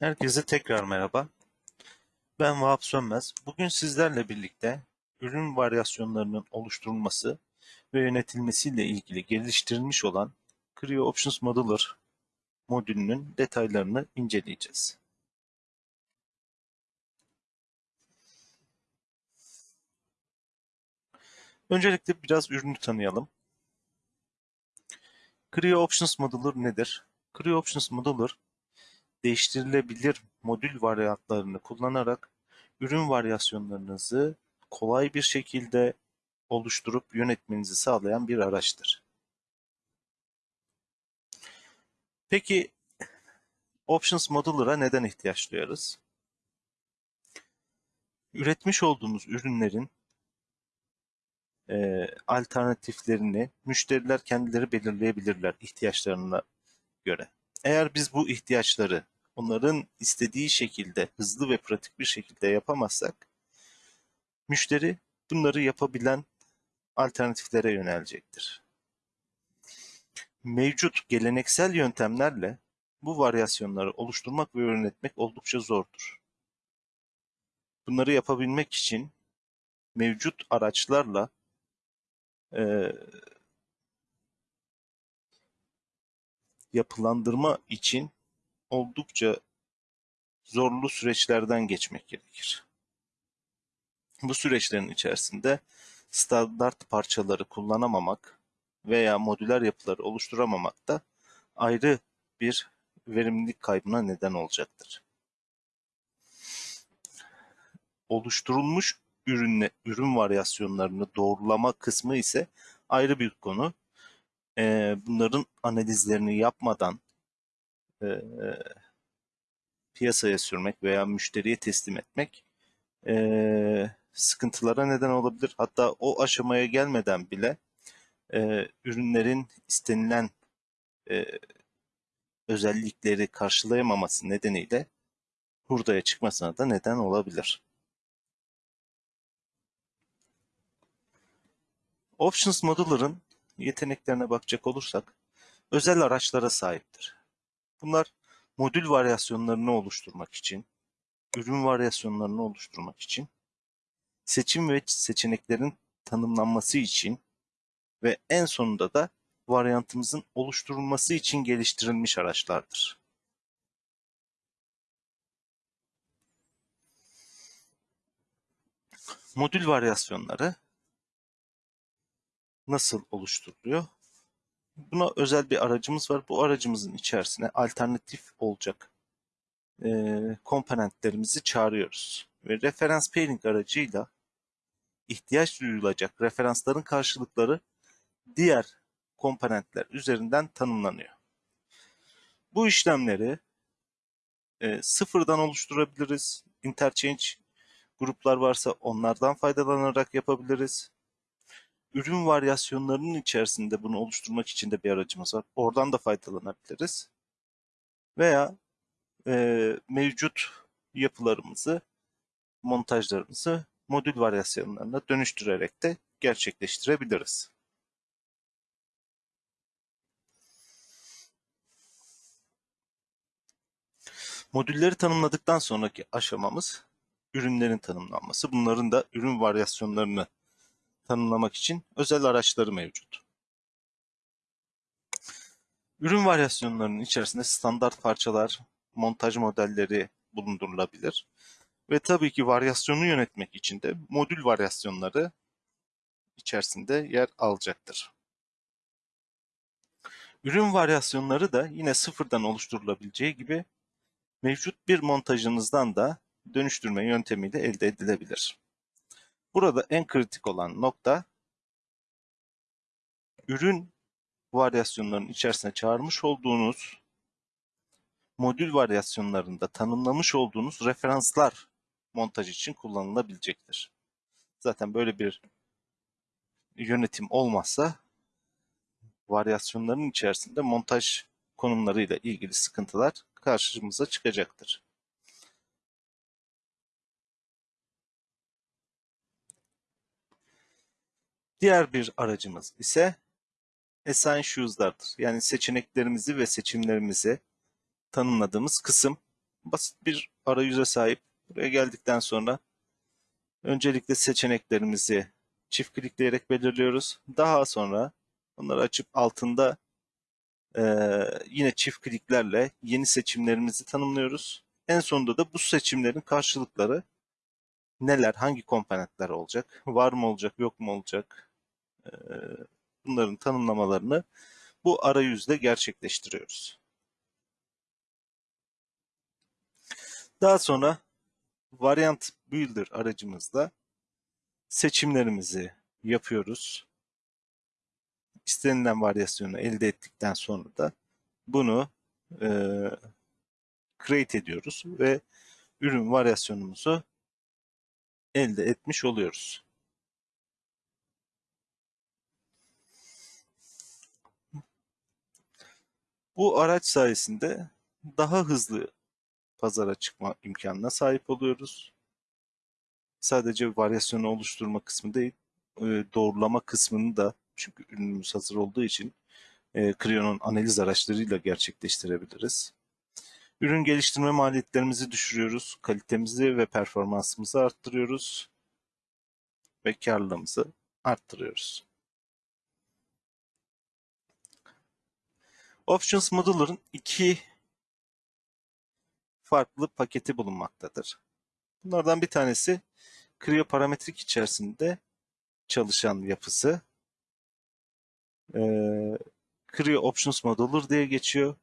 Herkese tekrar merhaba. Ben Vahap Sönmez. Bugün sizlerle birlikte ürün varyasyonlarının oluşturulması ve yönetilmesiyle ilgili geliştirilmiş olan Creo Options Modeler modülünün detaylarını inceleyeceğiz. Öncelikle biraz ürünü tanıyalım. Creo Options Modeler nedir? Creo Options Modeler değiştirilebilir modül varyantlarını kullanarak ürün varyasyonlarınızı kolay bir şekilde oluşturup yönetmenizi sağlayan bir araçtır. Peki Options Modeler'a neden ihtiyaç duyarız? Üretmiş olduğumuz ürünlerin e, alternatiflerini müşteriler kendileri belirleyebilirler ihtiyaçlarına göre. Eğer biz bu ihtiyaçları onların istediği şekilde hızlı ve pratik bir şekilde yapamazsak müşteri bunları yapabilen alternatiflere yönelecektir. Mevcut geleneksel yöntemlerle bu varyasyonları oluşturmak ve yönetmek oldukça zordur. Bunları yapabilmek için mevcut araçlarla e, yapılandırma için oldukça zorlu süreçlerden geçmek gerekir. Bu süreçlerin içerisinde standart parçaları kullanamamak veya modüler yapıları oluşturamamak da ayrı bir verimlilik kaybına neden olacaktır. Oluşturulmuş ürünle, ürün varyasyonlarını doğrulama kısmı ise ayrı bir konu. Bunların analizlerini yapmadan e, piyasaya sürmek veya müşteriye teslim etmek e, sıkıntılara neden olabilir. Hatta o aşamaya gelmeden bile e, ürünlerin istenilen e, özellikleri karşılayamaması nedeniyle hurdaya çıkmasına da neden olabilir. Options Modeler'ın yeteneklerine bakacak olursak özel araçlara sahiptir. Bunlar modül varyasyonlarını oluşturmak için, ürün varyasyonlarını oluşturmak için, seçim ve seçeneklerin tanımlanması için ve en sonunda da varyantımızın oluşturulması için geliştirilmiş araçlardır. Modül varyasyonları nasıl oluşturuluyor? Buna özel bir aracımız var. Bu aracımızın içerisine alternatif olacak e, komponentlerimizi çağırıyoruz. Ve referans pairing aracıyla ihtiyaç duyulacak referansların karşılıkları diğer komponentler üzerinden tanımlanıyor. Bu işlemleri e, sıfırdan oluşturabiliriz. Interchange gruplar varsa onlardan faydalanarak yapabiliriz ürün varyasyonlarının içerisinde bunu oluşturmak için de bir aracımız var. Oradan da faydalanabiliriz. Veya e, mevcut yapılarımızı, montajlarımızı modül varyasyonlarına dönüştürerek de gerçekleştirebiliriz. Modülleri tanımladıktan sonraki aşamamız ürünlerin tanımlanması. Bunların da ürün varyasyonlarını tanımlamak için özel araçları mevcut. Ürün varyasyonlarının içerisinde standart parçalar, montaj modelleri bulundurulabilir. Ve tabii ki varyasyonu yönetmek için de modül varyasyonları içerisinde yer alacaktır. Ürün varyasyonları da yine sıfırdan oluşturulabileceği gibi mevcut bir montajınızdan da dönüştürme yöntemiyle elde edilebilir. Burada en kritik olan nokta ürün varyasyonlarının içerisine çağırmış olduğunuz modül varyasyonlarında tanımlamış olduğunuz referanslar montaj için kullanılabilecektir. Zaten böyle bir yönetim olmazsa varyasyonların içerisinde montaj konumlarıyla ilgili sıkıntılar karşımıza çıkacaktır. Diğer bir aracımız ise Assign Shoes'lardır. Yani seçeneklerimizi ve seçimlerimizi tanımladığımız kısım basit bir arayüze sahip. Buraya geldikten sonra öncelikle seçeneklerimizi çift klikleyerek belirliyoruz. Daha sonra onları açıp altında eee, yine çift kliklerle yeni seçimlerimizi tanımlıyoruz. En sonunda da bu seçimlerin karşılıkları neler, hangi komponentler olacak, var mı olacak, yok mu olacak, bunların tanımlamalarını bu arayüzde gerçekleştiriyoruz. Daha sonra Variant Builder aracımızda seçimlerimizi yapıyoruz. İstenilen varyasyonu elde ettikten sonra da bunu e, create ediyoruz ve ürün varyasyonumuzu elde etmiş oluyoruz. Bu araç sayesinde daha hızlı pazara çıkma imkanına sahip oluyoruz. Sadece varyasyonu oluşturma kısmı değil, e, doğrulama kısmını da çünkü ürünümüz hazır olduğu için e, Creo'nun analiz araçlarıyla gerçekleştirebiliriz. Ürün geliştirme maliyetlerimizi düşürüyoruz, kalitemizi ve performansımızı arttırıyoruz ve karlılığımızı arttırıyoruz. Options Modular'ın iki farklı paketi bulunmaktadır. Bunlardan bir tanesi Creo parametrik içerisinde çalışan yapısı. Ee, Creo Options Modular diye geçiyor.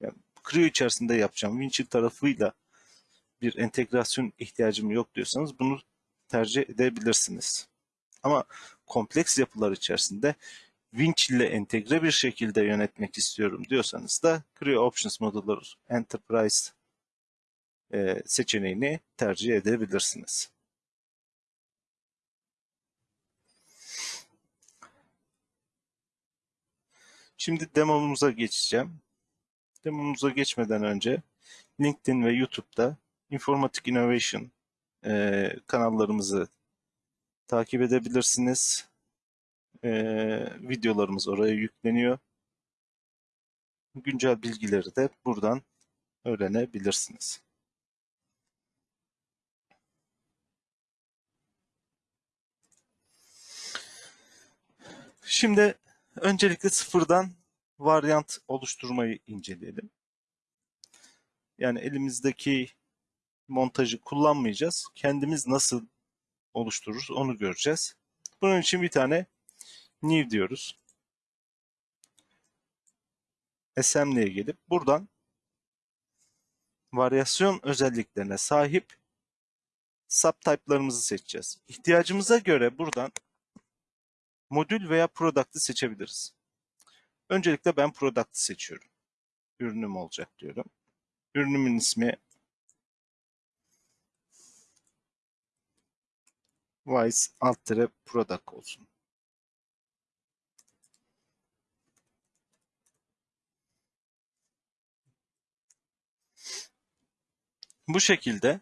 Yani Creo içerisinde yapacağım Winchill tarafıyla bir entegrasyon ihtiyacım yok diyorsanız bunu tercih edebilirsiniz. Ama kompleks yapılar içerisinde Winch ile entegre bir şekilde yönetmek istiyorum diyorsanız da Creo Options Modular Enterprise e, seçeneğini tercih edebilirsiniz. Şimdi demomuza geçeceğim. Demomuza geçmeden önce LinkedIn ve YouTube'da Informatic Innovation e, kanallarımızı takip edebilirsiniz. E, videolarımız oraya yükleniyor. Güncel bilgileri de buradan öğrenebilirsiniz. Şimdi öncelikle sıfırdan varyant oluşturmayı inceleyelim. Yani elimizdeki montajı kullanmayacağız. Kendimiz nasıl oluştururuz onu göreceğiz. Bunun için bir tane new diyoruz. Assembly'e gelip buradan varyasyon özelliklerine sahip subtype'larımızı seçeceğiz. İhtiyacımıza göre buradan modül veya product'ı seçebiliriz. Öncelikle ben product'ı seçiyorum. Ürünüm olacak diyorum. Ürünümün ismi Vice alt product olsun. Bu şekilde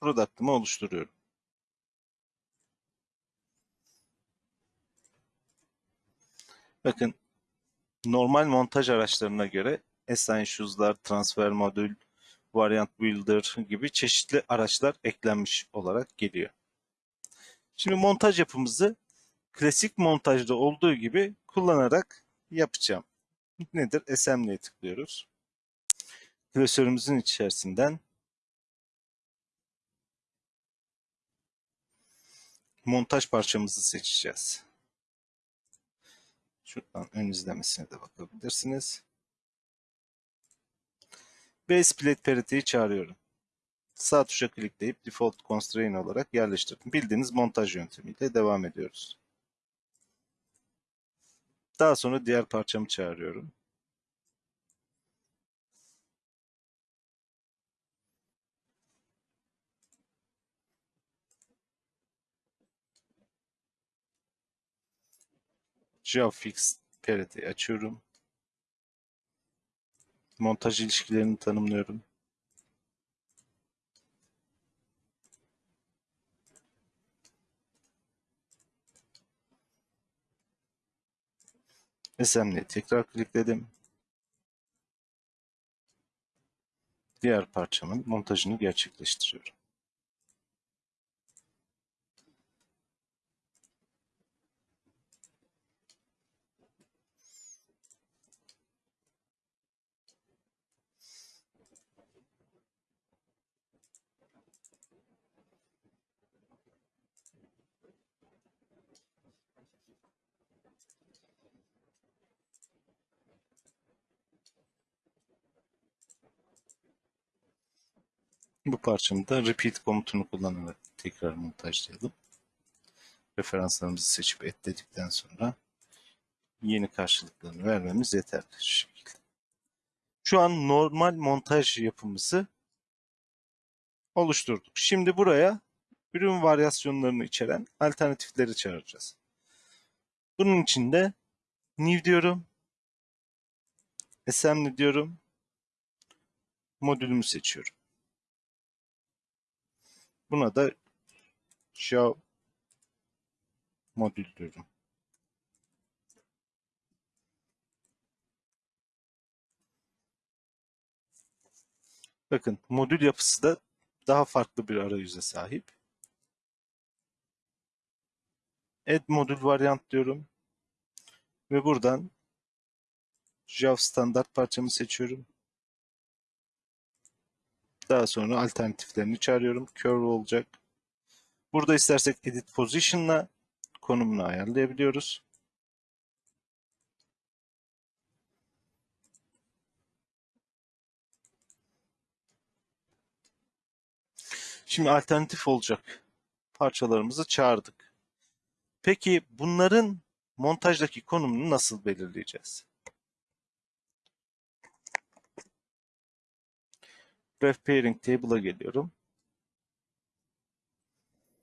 product'ımı oluşturuyorum. Bakın normal montaj araçlarına göre Essentials'lar, Transfer Modül, Variant Builder gibi çeşitli araçlar eklenmiş olarak geliyor. Şimdi montaj yapımızı klasik montajda olduğu gibi kullanarak yapacağım. Nedir? Assembly'e tıklıyoruz. Klasörümüzün içerisinden montaj parçamızı seçeceğiz. Şuradan ön izlemesine de bakabilirsiniz. Base Split Parity'yi çağırıyorum. Sağ tuşa klikleyip Default Constraint olarak yerleştirdim. Bildiğiniz montaj yöntemiyle devam ediyoruz. Daha sonra diğer parçamı çağırıyorum. GeoFix Parity açıyorum. Montaj ilişkilerini tanımlıyorum. Assembly'e tekrar klikledim. diğer parçamın montajını gerçekleştiriyorum. Bu parçamı da repeat komutunu kullanarak tekrar montajlayalım. Referanslarımızı seçip ekledikten sonra yeni karşılıklarını vermemiz yeterli şekilde. Şu an normal montaj yapımızı oluşturduk. Şimdi buraya ürün varyasyonlarını içeren alternatifleri çağıracağız. Bunun için de new diyorum. Assembly diyorum. Modülümü seçiyorum. Buna da show modül diyorum. Bakın modül yapısı da daha farklı bir arayüze sahip. Add modül varyant diyorum. Ve buradan Java standart parçamı seçiyorum. Daha sonra alternatiflerini çağırıyorum. Curve olacak. Burada istersek edit position'la konumunu ayarlayabiliyoruz. Şimdi alternatif olacak parçalarımızı çağırdık. Peki bunların montajdaki konumunu nasıl belirleyeceğiz? Ref Pairing Table'a geliyorum.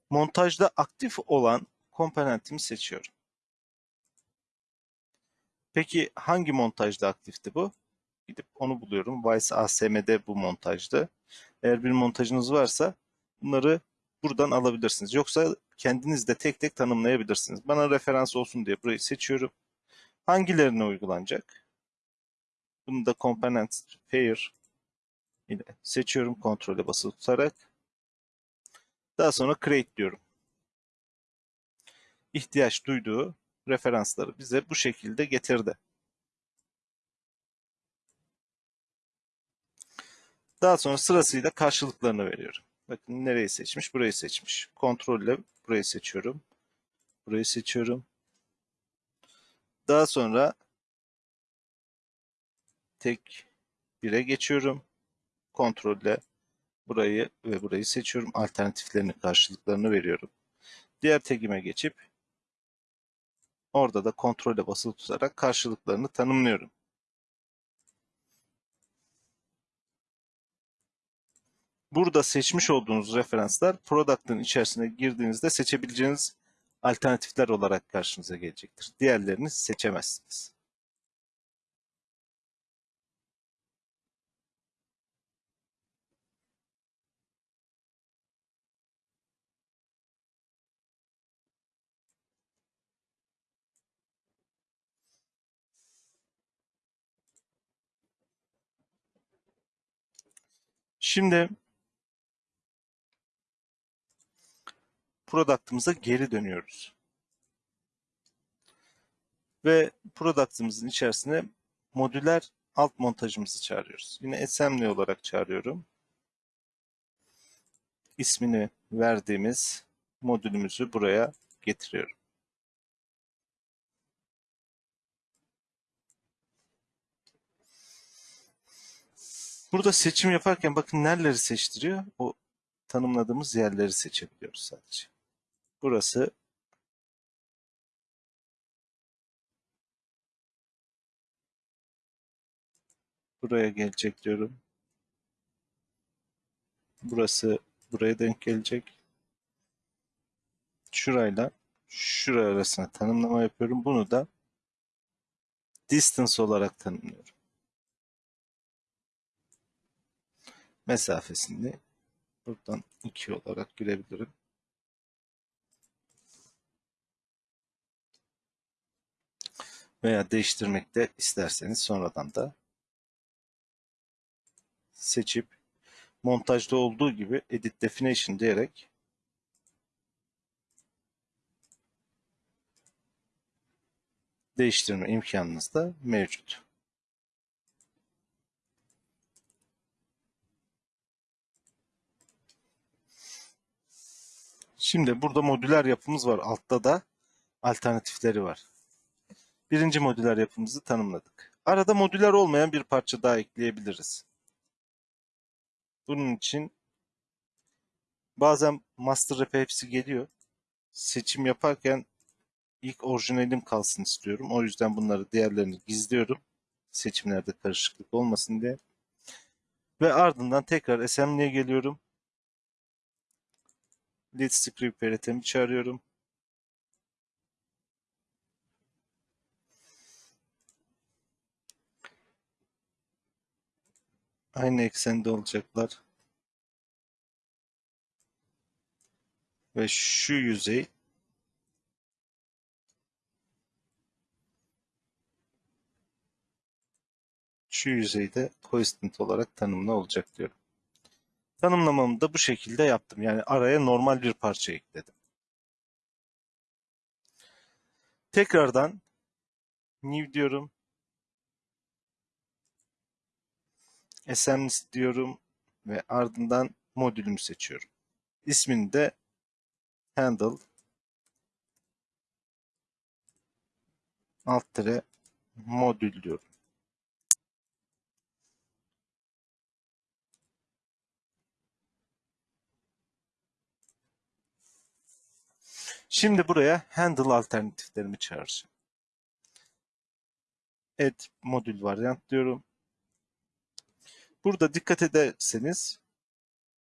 Montajda aktif olan komponentimi seçiyorum. Peki hangi montajda aktifti bu? Gidip onu buluyorum. Vice ASM'de bu montajdı. Eğer bir montajınız varsa bunları buradan alabilirsiniz. Yoksa kendiniz de tek tek tanımlayabilirsiniz. Bana referans olsun diye burayı seçiyorum. Hangilerine uygulanacak? Bunu da component pair ile seçiyorum kontrole basılı tutarak. Daha sonra create diyorum. İhtiyaç duyduğu referansları bize bu şekilde getirdi. Daha sonra sırasıyla karşılıklarını veriyorum. Bakın nereyi seçmiş? Burayı seçmiş. Kontrolle burayı seçiyorum. Burayı seçiyorum. Daha sonra tek 1'e geçiyorum. Kontrolle burayı ve burayı seçiyorum. Alternatiflerini, karşılıklarını veriyorum. Diğer tekime geçip orada da kontrole basılı tutarak karşılıklarını tanımlıyorum. Burada seçmiş olduğunuz referanslar product'ın içerisine girdiğinizde seçebileceğiniz alternatifler olarak karşınıza gelecektir. Diğerlerini seçemezsiniz. Şimdi product'ımıza geri dönüyoruz. Ve product'ımızın içerisine modüler alt montajımızı çağırıyoruz. Yine assembly olarak çağırıyorum. İsmini verdiğimiz modülümüzü buraya getiriyorum. Burada seçim yaparken bakın nereleri seçtiriyor? O tanımladığımız yerleri seçebiliyoruz sadece. Burası buraya gelecek diyorum. Burası buraya denk gelecek. Şurayla şuraya arasına tanımlama yapıyorum. Bunu da distance olarak tanımlıyorum. Mesafesini buradan 2 olarak girebilirim. veya değiştirmek de isterseniz sonradan da seçip montajda olduğu gibi Edit Definition diyerek değiştirme imkanınız da mevcut. Şimdi burada modüler yapımız var. Altta da alternatifleri var. Birinci modüler yapımızı tanımladık. Arada modüler olmayan bir parça daha ekleyebiliriz. Bunun için bazen master rap'e hepsi geliyor. Seçim yaparken ilk orijinalim kalsın istiyorum. O yüzden bunları diğerlerini gizliyorum. Seçimlerde karışıklık olmasın diye. Ve ardından tekrar assembly'e geliyorum. Lead script veritemi çağırıyorum. Aynı eksende olacaklar. Ve şu yüzey şu yüzeyde coincident olarak tanımlı olacak diyorum. Tanımlamamı da bu şekilde yaptım. Yani araya normal bir parça ekledim. Tekrardan new diyorum. SMS diyorum ve ardından modülümü seçiyorum. İsmini de handle alt tere modül diyorum. Şimdi buraya handle alternatiflerimi çağıracağım. Add modül varyant diyorum. Burada dikkat ederseniz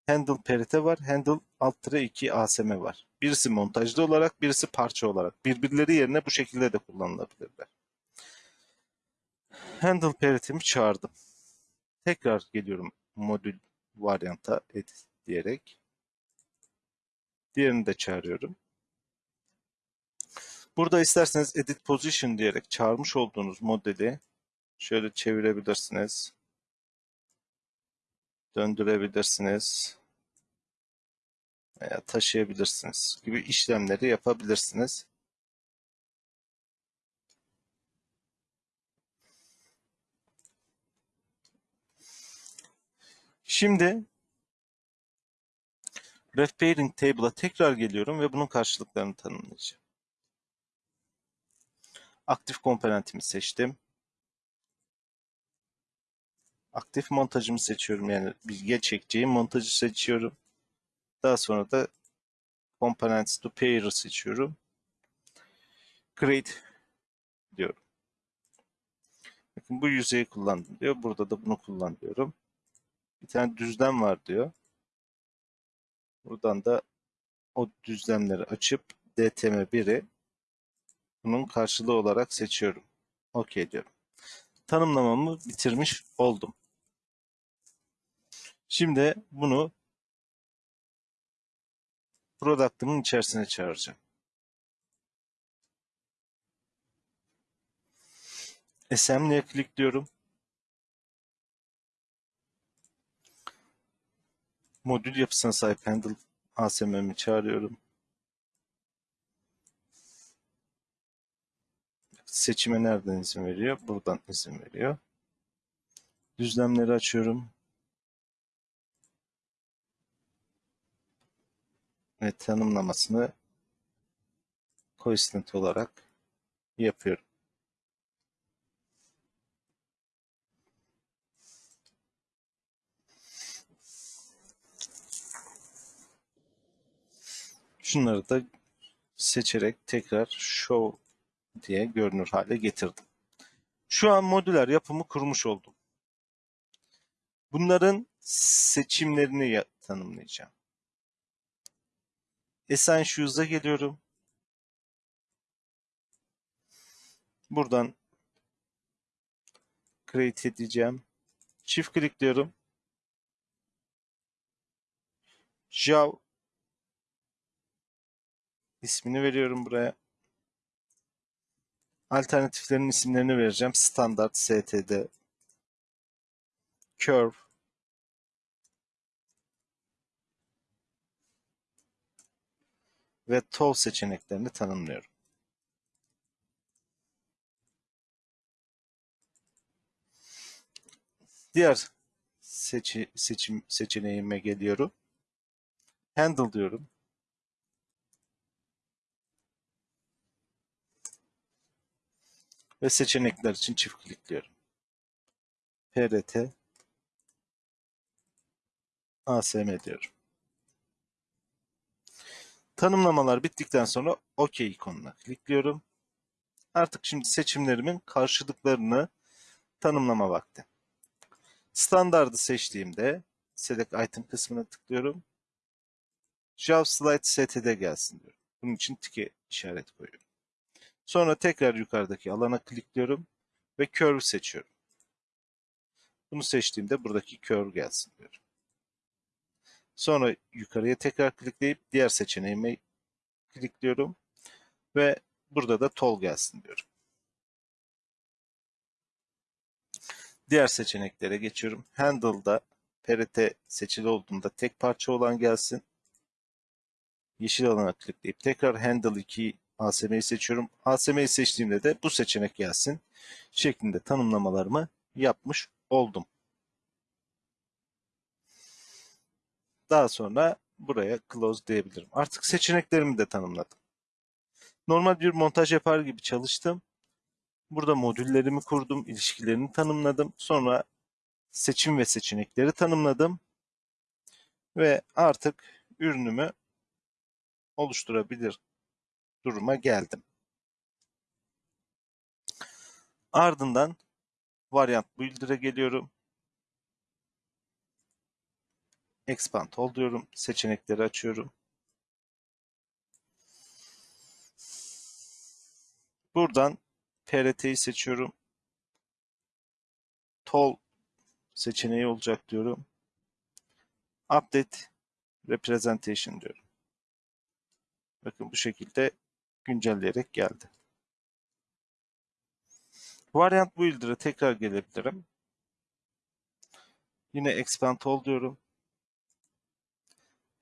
handle perite var, handle alt 2 ASM var. Birisi montajlı olarak, birisi parça olarak. Birbirleri yerine bu şekilde de kullanılabilirler. Handle paritemi çağırdım. Tekrar geliyorum modül varyanta edit diyerek. Diğerini de çağırıyorum. Burada isterseniz edit position diyerek çağırmış olduğunuz modeli şöyle çevirebilirsiniz. Döndürebilirsiniz. Veya taşıyabilirsiniz gibi işlemleri yapabilirsiniz. Şimdi ref pairing table'a tekrar geliyorum ve bunun karşılıklarını tanımlayacağım. Aktif komponentimi seçtim. Aktif montajımı seçiyorum. Yani bilgiye çekeceğim montajı seçiyorum. Daha sonra da Components to Pair'ı seçiyorum. Create diyorum. Bakın bu yüzeyi kullandım diyor. Burada da bunu kullan diyorum. Bir tane düzlem var diyor. Buradan da o düzlemleri açıp DTM1'i bunun karşılığı olarak seçiyorum. OK diyorum. Tanımlamamı bitirmiş oldum. Şimdi bunu product'ımın içerisine çağıracağım. Assembly'e klikliyorum. Modül yapısına sahip handle ASM'mi çağırıyorum. Seçime nereden izin veriyor? Buradan izin veriyor. Düzlemleri açıyorum. Ve tanımlamasını coincident olarak yapıyorum. Şunları da seçerek tekrar show diye görünür hale getirdim. Şu an modüler yapımı kurmuş oldum. Bunların seçimlerini tanımlayacağım. Essentials'a geliyorum. Buradan create edeceğim. Çift klikliyorum. Jav ismini veriyorum buraya. Alternatiflerin isimlerini vereceğim. Standart STD, Curve, ve tol seçeneklerini tanımlıyorum. Diğer seçi, seçim seçeneğime geliyorum. Handle diyorum. Ve seçenekler için çift klikliyorum. PRT ASM diyorum. Tanımlamalar bittikten sonra OK ikonuna klikliyorum. Artık şimdi seçimlerimin karşılıklarını tanımlama vakti. Standardı seçtiğimde Select Item kısmına tıklıyorum. Java Slide STD gelsin diyorum. Bunun için tike işaret koyuyorum. Sonra tekrar yukarıdaki alana klikliyorum ve Curve seçiyorum. Bunu seçtiğimde buradaki Curve gelsin diyorum. Sonra yukarıya tekrar klikleyip diğer seçeneğime klikliyorum ve burada da Tol gelsin diyorum. Diğer seçeneklere geçiyorum. Handle'da PRT seçili olduğunda tek parça olan gelsin. Yeşil alana klikleyip tekrar Handle 2 ASM'yi seçiyorum. ASM'yi seçtiğimde de bu seçenek gelsin şeklinde tanımlamalarımı yapmış oldum. Daha sonra buraya close diyebilirim. Artık seçeneklerimi de tanımladım. Normal bir montaj yapar gibi çalıştım. Burada modüllerimi kurdum, ilişkilerini tanımladım. Sonra seçim ve seçenekleri tanımladım. Ve artık ürünümü oluşturabilir duruma geldim. Ardından Variant Builder'a geliyorum. Expand All diyorum. Seçenekleri açıyorum. Buradan PRT'yi seçiyorum. Tol seçeneği olacak diyorum. Update Representation diyorum. Bakın bu şekilde güncelleyerek geldi. Variant Builder'a tekrar gelebilirim. Yine Expand All diyorum.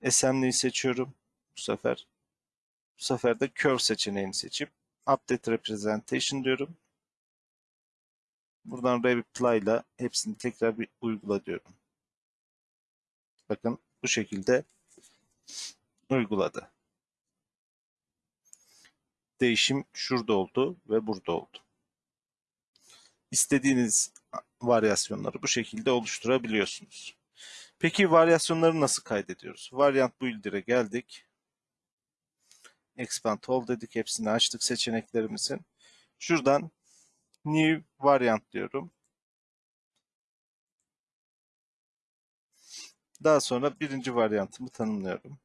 Assembly'yi seçiyorum bu sefer. Bu sefer de Curve seçeneğini seçip Update Representation diyorum. Buradan Reply ile hepsini tekrar bir uygula diyorum. Bakın bu şekilde uyguladı. Değişim şurada oldu ve burada oldu. İstediğiniz varyasyonları bu şekilde oluşturabiliyorsunuz. Peki varyasyonları nasıl kaydediyoruz? Variant Builder'e geldik. Expand All dedik. Hepsini açtık seçeneklerimizin. Şuradan New Variant diyorum. Daha sonra birinci varyantımı tanımlıyorum.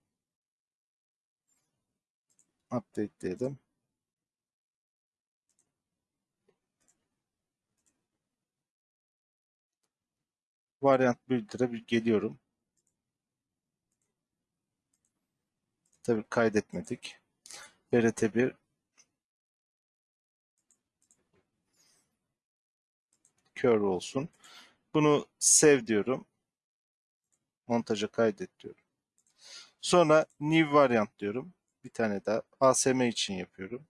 Update diyelim. Variant Builder'a bir geliyorum. Tabii kaydetmedik. BRT1 curve olsun. Bunu save diyorum. Montaja kaydet diyorum. Sonra new variant diyorum. Bir tane daha ASM için yapıyorum.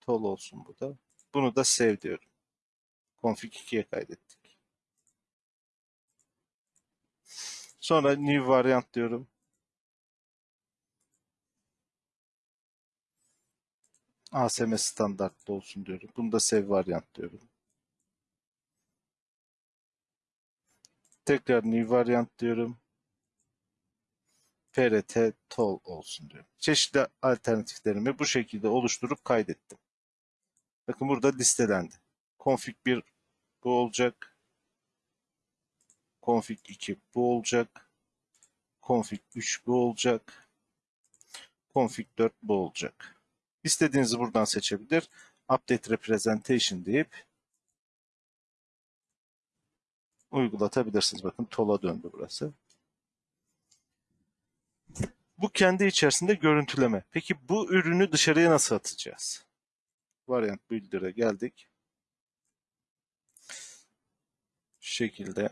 Tol olsun bu da. Bunu da save diyorum. Config 2'ye kaydettik. Sonra new variant diyorum. ASM standartlı olsun diyorum. Bunu da save variant diyorum. Tekrar new variant diyorum. PRT tol olsun diyorum. Çeşitli alternatiflerimi bu şekilde oluşturup kaydettim. Bakın burada listelendi. Config 1 bu olacak. Config 2 bu olacak. Config 3 bu olacak. Config 4 bu olacak. İstediğinizi buradan seçebilir. Update Representation deyip uygulatabilirsiniz. Bakın tola döndü burası. Bu kendi içerisinde görüntüleme. Peki bu ürünü dışarıya nasıl atacağız? Variant Builder'a geldik. Şu şekilde.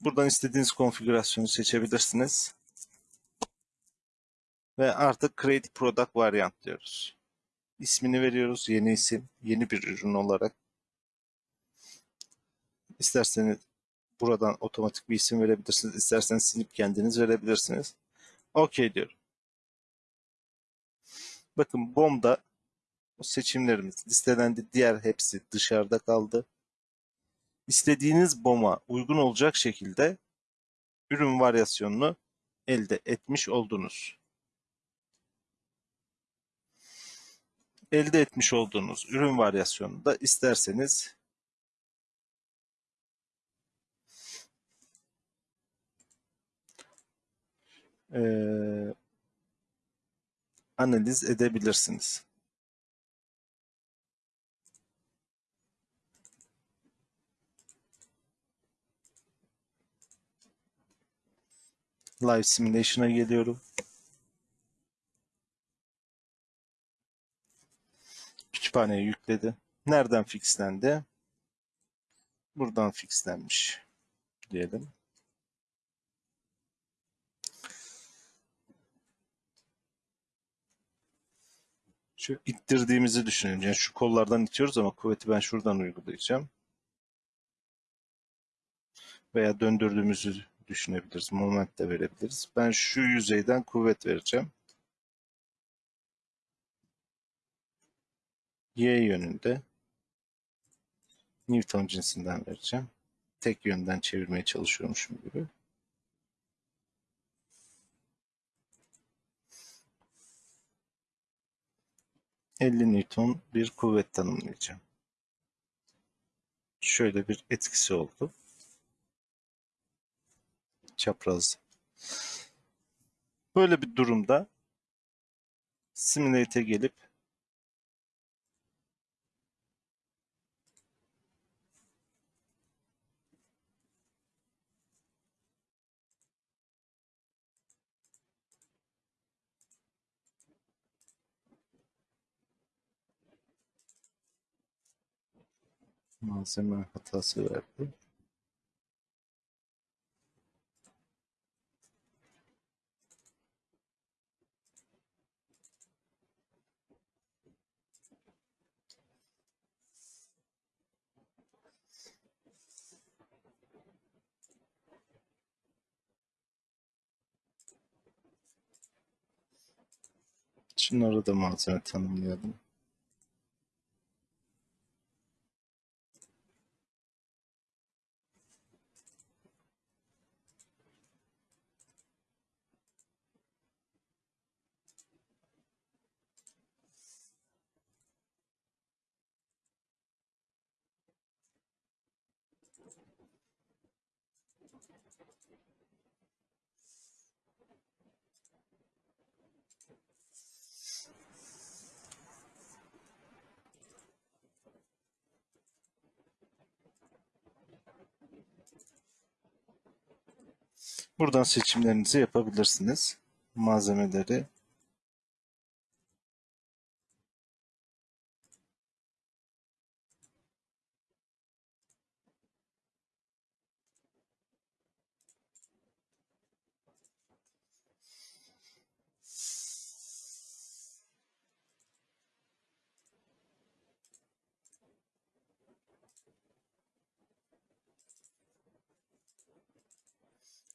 Buradan istediğiniz konfigürasyonu seçebilirsiniz. Ve artık Create Product Variant diyoruz. İsmini veriyoruz. Yeni isim, yeni bir ürün olarak. İsterseniz buradan otomatik bir isim verebilirsiniz. İsterseniz silip kendiniz verebilirsiniz. OK diyorum. Bakın BOM'da seçimlerimiz listelendi. Diğer hepsi dışarıda kaldı. İstediğiniz BOM'a uygun olacak şekilde ürün varyasyonunu elde etmiş oldunuz. Elde etmiş olduğunuz ürün varyasyonunu da isterseniz eee, analiz edebilirsiniz. Live Simulation'a geliyorum. Kütüphaneye yükledi. Nereden fixlendi? Buradan fixlenmiş diyelim. Şu ittirdiğimizi düşünelim. Yani şu kollardan itiyoruz ama kuvveti ben şuradan uygulayacağım. Veya döndürdüğümüzü düşünebiliriz. Moment de verebiliriz. Ben şu yüzeyden kuvvet vereceğim. Y yönünde Newton cinsinden vereceğim. Tek yönden çevirmeye çalışıyormuşum gibi. ...50 Newton bir kuvvet tanımlayacağım. Şöyle bir etkisi oldu. Çapraz. Böyle bir durumda Simulate'e gelip malzeme hatası verdi. Şunları da malzeme tanımlayalım. Buradan seçimlerinizi yapabilirsiniz. Malzemeleri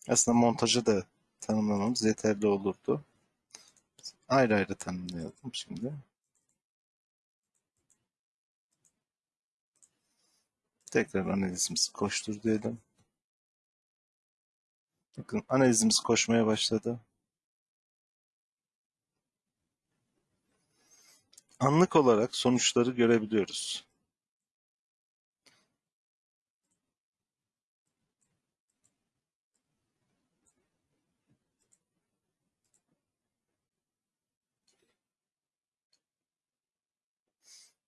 aslında montajı da tanımlamamız yeterli olurdu. Ayrı ayrı tanımlayalım şimdi. Tekrar analizimizi koştur diyelim. Bakın analizimiz koşmaya başladı. Anlık olarak sonuçları görebiliyoruz.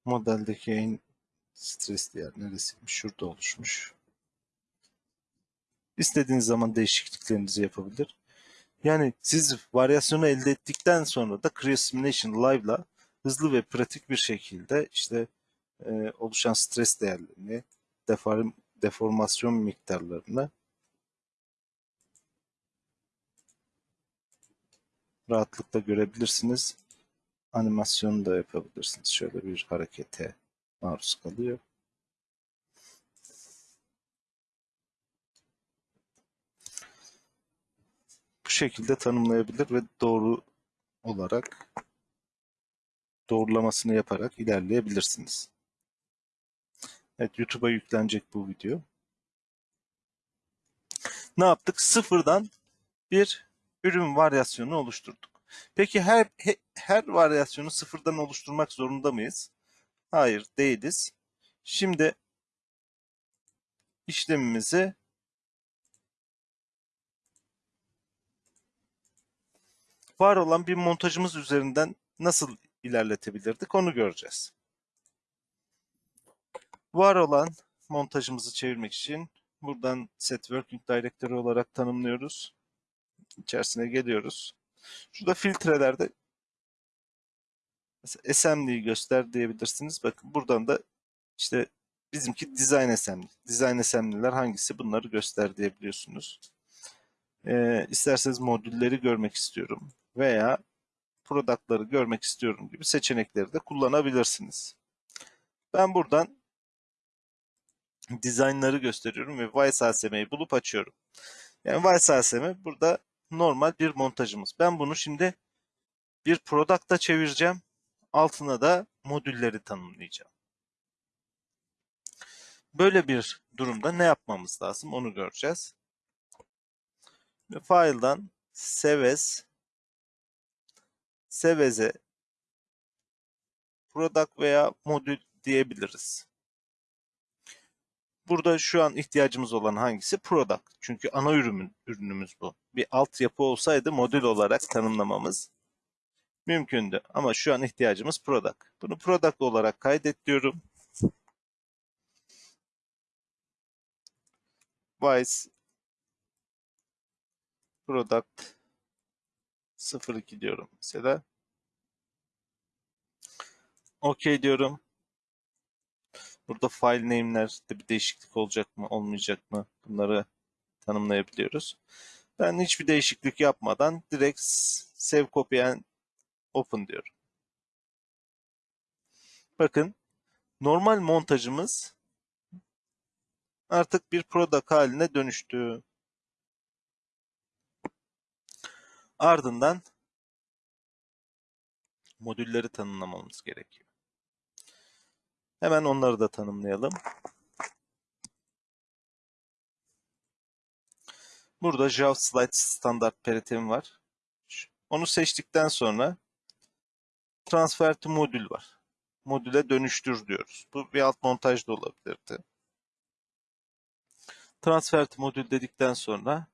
Modeldeki en stresli yer neresiymiş? Şurada oluşmuş. İstediğiniz zaman değişikliklerinizi yapabilir. Yani siz varyasyonu elde ettikten sonra da Creo Live'la hızlı ve pratik bir şekilde işte e, oluşan stres değerlerini, deform, deformasyon miktarlarını rahatlıkla görebilirsiniz. Animasyonu da yapabilirsiniz. Şöyle bir harekete maruz kalıyor. Bu şekilde tanımlayabilir ve doğru olarak doğrulamasını yaparak ilerleyebilirsiniz. Evet YouTube'a yüklenecek bu video. Ne yaptık? Sıfırdan bir ürün varyasyonu oluşturduk. Peki her he- her varyasyonu sıfırdan oluşturmak zorunda mıyız? Hayır, değiliz. Şimdi işlemimizi var olan bir montajımız üzerinden nasıl ilerletebilirdik onu göreceğiz. Var olan montajımızı çevirmek için buradan Set Working Directory olarak tanımlıyoruz. İçerisine geliyoruz. Şurada filtrelerde mesela assembly'yi göster diyebilirsiniz. Bakın buradan da işte bizimki design assembly. Design assembly'ler hangisi bunları göster diyebiliyorsunuz. Ee, isterseniz modülleri görmek istiyorum veya product'ları görmek istiyorum gibi seçenekleri de kullanabilirsiniz. Ben buradan design'ları gösteriyorum ve ViceASM'yi bulup açıyorum. Yani ViceASM burada normal bir montajımız. Ben bunu şimdi bir product'a çevireceğim. Altına da modülleri tanımlayacağım. Böyle bir durumda ne yapmamız lazım onu göreceğiz. Ve file'dan seves seveze product veya modül diyebiliriz. Burada şu an ihtiyacımız olan hangisi? Product. Çünkü ana ürün, ürünümüz bu. Bir altyapı olsaydı modül olarak tanımlamamız mümkündü. Ama şu an ihtiyacımız product. Bunu product olarak kaydet diyorum. Vice product 02 diyorum mesela. OK diyorum. Burada file name'lerde bir değişiklik olacak mı, olmayacak mı? Bunları tanımlayabiliyoruz. Ben hiçbir değişiklik yapmadan direkt save copy and open diyorum. Bakın normal montajımız artık bir product haline dönüştü. Ardından modülleri tanımlamamız gerekiyor. Hemen onları da tanımlayalım. Burada JavaSlide standart peritim var. Onu seçtikten sonra transfer to modül var. Modüle dönüştür diyoruz. Bu bir alt montaj da olabilirdi. Transfer to modül dedikten sonra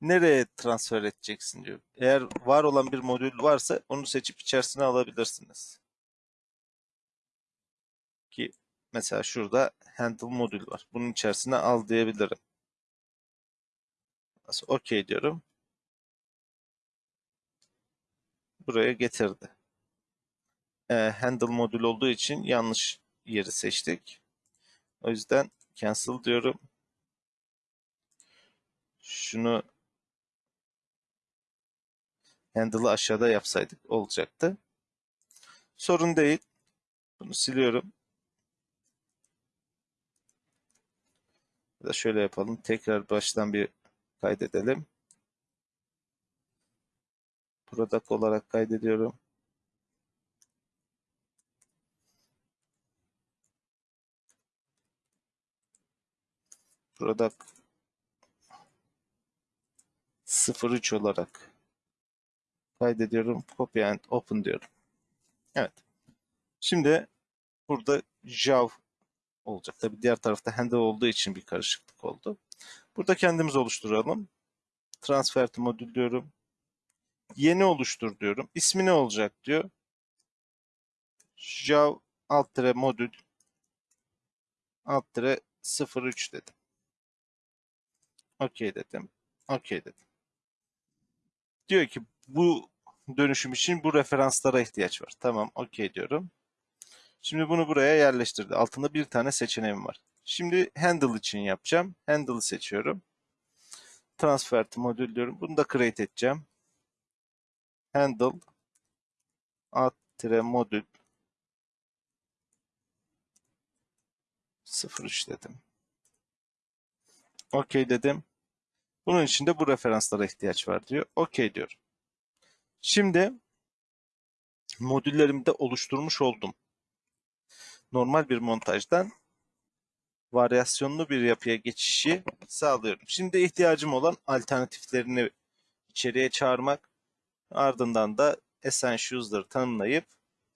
nereye transfer edeceksin diyor. Eğer var olan bir modül varsa onu seçip içerisine alabilirsiniz. Ki mesela şurada handle modül var. Bunun içerisine al diyebilirim. Nasıl OK diyorum. Buraya getirdi. E, handle modül olduğu için yanlış yeri seçtik. O yüzden cancel diyorum. Şunu handle'ı aşağıda yapsaydık olacaktı. Sorun değil. Bunu siliyorum. Ya da şöyle yapalım. Tekrar baştan bir kaydedelim. Product olarak kaydediyorum. Product 03 olarak kaydediyorum. Copy and open diyorum. Evet. Şimdi burada Jav olacak. Tabi diğer tarafta handle olduğu için bir karışıklık oldu. Burada kendimiz oluşturalım. Transfer to modül diyorum. Yeni oluştur diyorum. İsmi ne olacak diyor. Jav alt tire modül alt tire 03 dedim. OK dedim. OK dedim. Diyor ki bu dönüşüm için bu referanslara ihtiyaç var. Tamam OK diyorum. Şimdi bunu buraya yerleştirdi. Altında bir tane seçeneğim var. Şimdi handle için yapacağım. Handle'ı seçiyorum. Transfer modül diyorum. Bunu da create edeceğim. handle ad modül 03 dedim. OK dedim. Bunun için de bu referanslara ihtiyaç var diyor. OK diyorum. Şimdi modüllerimi de oluşturmuş oldum. Normal bir montajdan varyasyonlu bir yapıya geçişi sağlıyorum. Şimdi ihtiyacım olan alternatiflerini içeriye çağırmak, ardından da essentials'ları tanımlayıp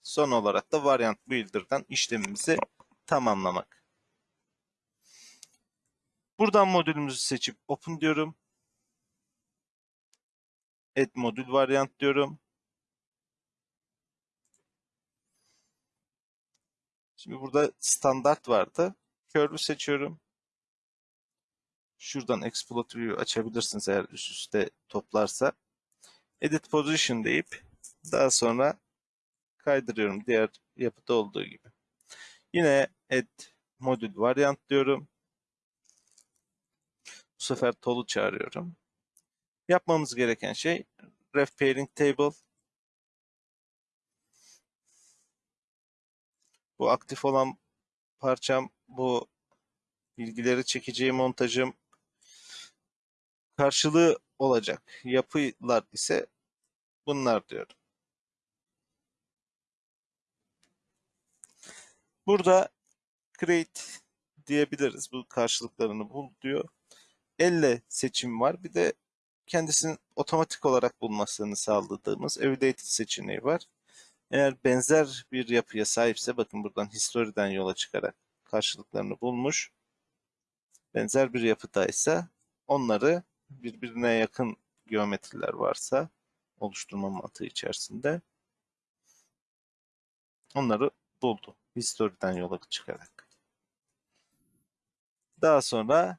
son olarak da variant builder'dan işlemimizi tamamlamak. Buradan modülümüzü seçip open diyorum. Add modül variant diyorum. Şimdi burada standart vardı. Curve'ü seçiyorum. Şuradan Exploit açabilirsiniz eğer üst üste toplarsa. Edit Position deyip daha sonra kaydırıyorum diğer yapıda olduğu gibi. Yine Add Modül Variant diyorum. Bu sefer Tool'u çağırıyorum. Yapmamız gereken şey Ref Pairing Table. Bu aktif olan parçam, bu bilgileri çekeceği montajım karşılığı olacak. Yapılar ise bunlar diyorum. Burada create diyebiliriz. Bu karşılıklarını bul diyor. Elle seçim var. Bir de kendisinin otomatik olarak bulmasını sağladığımız Evaluated seçeneği var. Eğer benzer bir yapıya sahipse bakın buradan history'den yola çıkarak karşılıklarını bulmuş. Benzer bir yapıdaysa onları birbirine yakın geometriler varsa oluşturma mantığı içerisinde onları buldu. History'den yola çıkarak. Daha sonra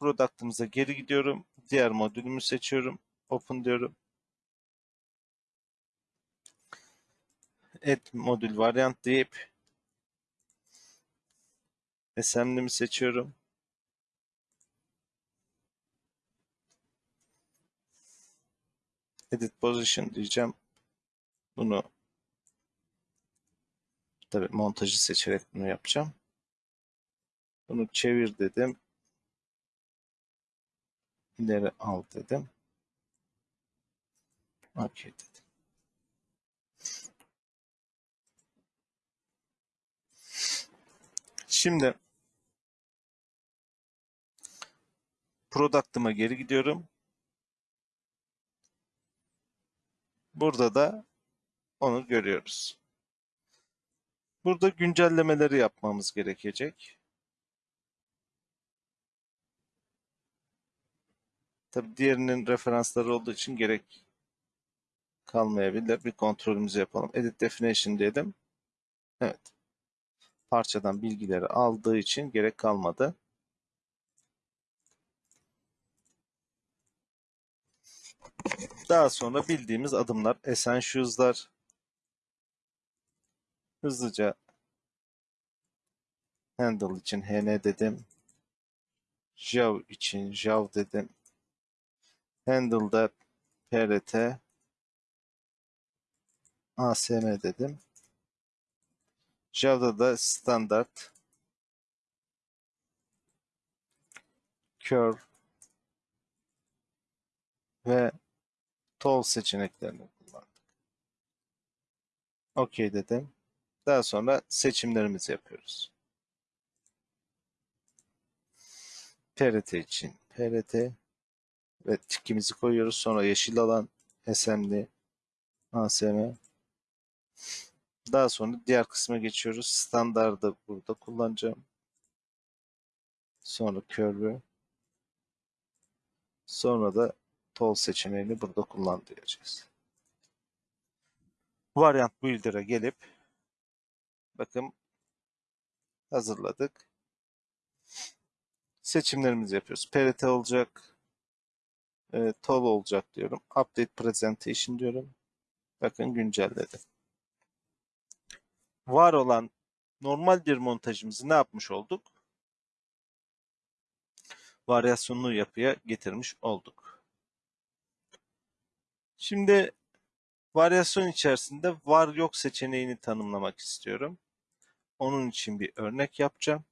product'ımıza geri gidiyorum. Diğer modülümü seçiyorum. Open diyorum. Add modül variant deyip assembly'mi seçiyorum. Edit position diyeceğim. Bunu tabi montajı seçerek bunu yapacağım. Bunu çevir dedim. İleri al dedim. OK dedim. Şimdi product'ıma geri gidiyorum. Burada da onu görüyoruz. Burada güncellemeleri yapmamız gerekecek. Tabi diğerinin referansları olduğu için gerek kalmayabilir. Bir kontrolümüzü yapalım. Edit Definition diyelim. Evet. Parçadan bilgileri aldığı için gerek kalmadı. Daha sonra bildiğimiz adımlar, essentials'lar, hızlıca handle için hn dedim. Jav için jav dedim. Handle'da prt asm dedim. Jav'da da standart curve ve Tol seçeneklerini kullandık. OK dedim. Daha sonra seçimlerimizi yapıyoruz. PRT için PRT ve tikimizi koyuyoruz. Sonra yeşil alan SMD ASM daha sonra diğer kısma geçiyoruz. Standardı burada kullanacağım. Sonra curve'ü. Sonra da Tol seçeneğini burada kullan diyeceğiz. Variant Builder'a gelip bakın hazırladık. Seçimlerimizi yapıyoruz. PRT olacak. E, Tol olacak diyorum. Update Presentation diyorum. Bakın güncelledi. Var olan normal bir montajımızı ne yapmış olduk? Varyasyonlu yapıya getirmiş olduk. Şimdi varyasyon içerisinde var yok seçeneğini tanımlamak istiyorum. Onun için bir örnek yapacağım.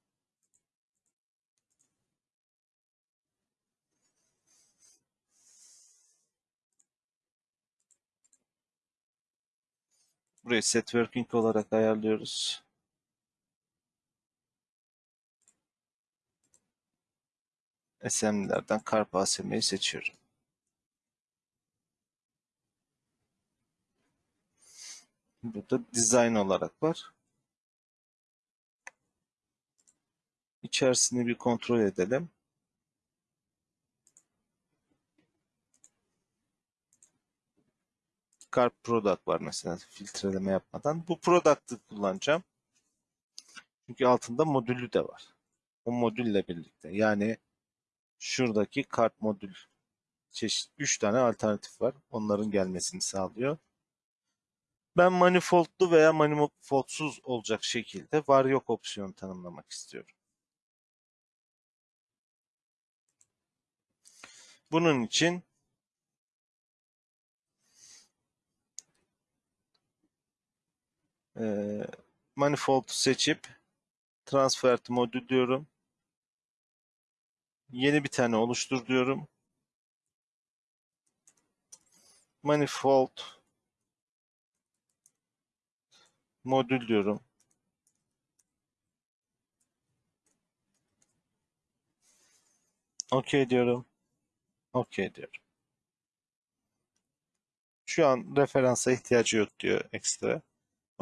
Burayı set working olarak ayarlıyoruz. SM'lerden Karp ASM'yi seçiyorum. Burada design olarak var. İçerisini bir kontrol edelim. Carp Product var mesela filtreleme yapmadan. Bu Product'ı kullanacağım. Çünkü altında modülü de var. O modülle birlikte. Yani şuradaki kart modül çeşit 3 tane alternatif var. Onların gelmesini sağlıyor. Ben manifoldlu veya manifoldsuz olacak şekilde var yok opsiyonu tanımlamak istiyorum. Bunun için e, manifold seçip transfer modül diyorum. Yeni bir tane oluştur diyorum. Manifold modül diyorum. OK diyorum. OK diyorum. Şu an referansa ihtiyacı yok diyor ekstra.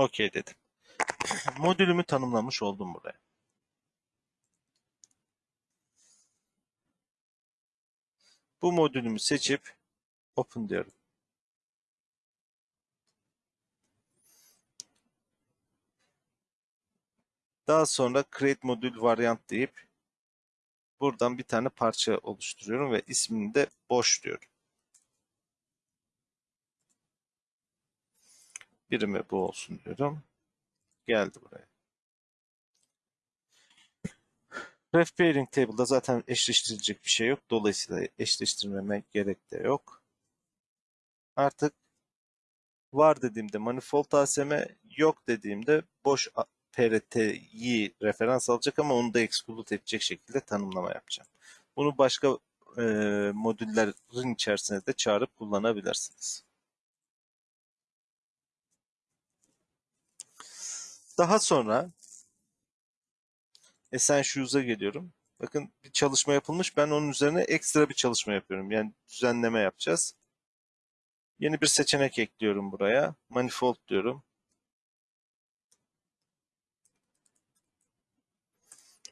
OK dedim. Modülümü tanımlamış oldum buraya. Bu modülümü seçip Open diyorum. Daha sonra Create Modül Variant deyip buradan bir tane parça oluşturuyorum ve ismini de boş diyorum. Birimi bu olsun diyorum. Geldi buraya. Ref Pairing Table'da zaten eşleştirilecek bir şey yok. Dolayısıyla eşleştirmeme gerek de yok. Artık var dediğimde manifold ASM, yok dediğimde boş PRT'yi referans alacak ama onu da exclude edecek şekilde tanımlama yapacağım. Bunu başka e, modüllerin içerisinde de çağırıp kullanabilirsiniz. Daha sonra Essentials'a geliyorum. Bakın bir çalışma yapılmış. Ben onun üzerine ekstra bir çalışma yapıyorum. Yani düzenleme yapacağız. Yeni bir seçenek ekliyorum buraya. Manifold diyorum.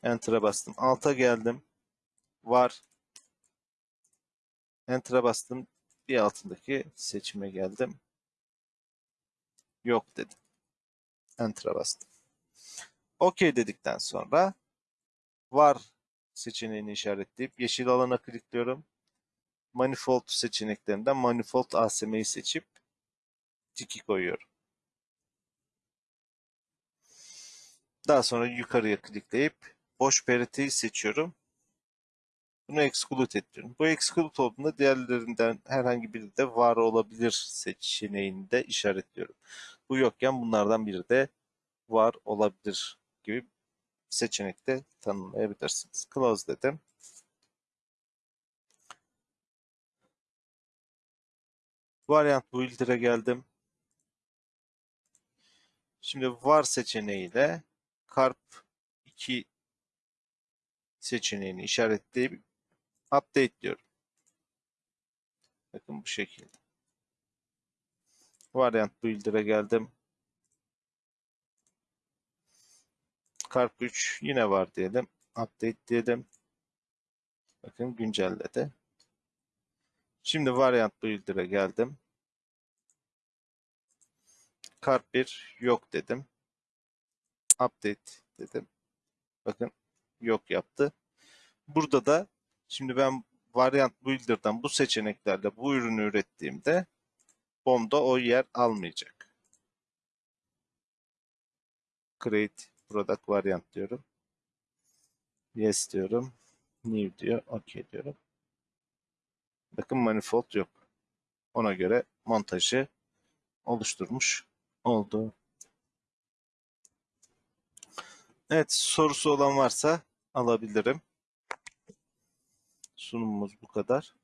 Enter'a bastım. Alta geldim. Var. Enter'a bastım. Bir altındaki seçime geldim. Yok dedim. Enter'a bastım. OK dedikten sonra var seçeneğini işaretleyip yeşil alana klikliyorum. Manifold seçeneklerinden Manifold ASM'yi seçip tiki koyuyorum. Daha sonra yukarıya klikleyip boş periteyi seçiyorum. Bunu exclude ediyorum. Bu exclude olduğunda diğerlerinden herhangi biri de var olabilir seçeneğini de işaretliyorum. Bu yokken bunlardan biri de var olabilir gibi seçenekte tanımlayabilirsiniz. Close dedim. Variant builder'e geldim. Şimdi var seçeneğiyle carp 2 seçeneğini işaretleyip update diyorum. Bakın bu şekilde. Variant builder'e geldim. Carp 3 yine var diyelim. Update diyelim. Bakın güncelledi. Şimdi variant builder'a geldim. Carp 1 yok dedim. Update dedim. Bakın yok yaptı. Burada da şimdi ben variant builder'dan bu seçeneklerle bu ürünü ürettiğimde BOM'da o yer almayacak. Create product variant diyorum. Yes diyorum. New diyor. OK diyorum. Bakın manifold yok. Ona göre montajı oluşturmuş oldu. Evet sorusu olan varsa alabilirim. Sunumumuz bu kadar.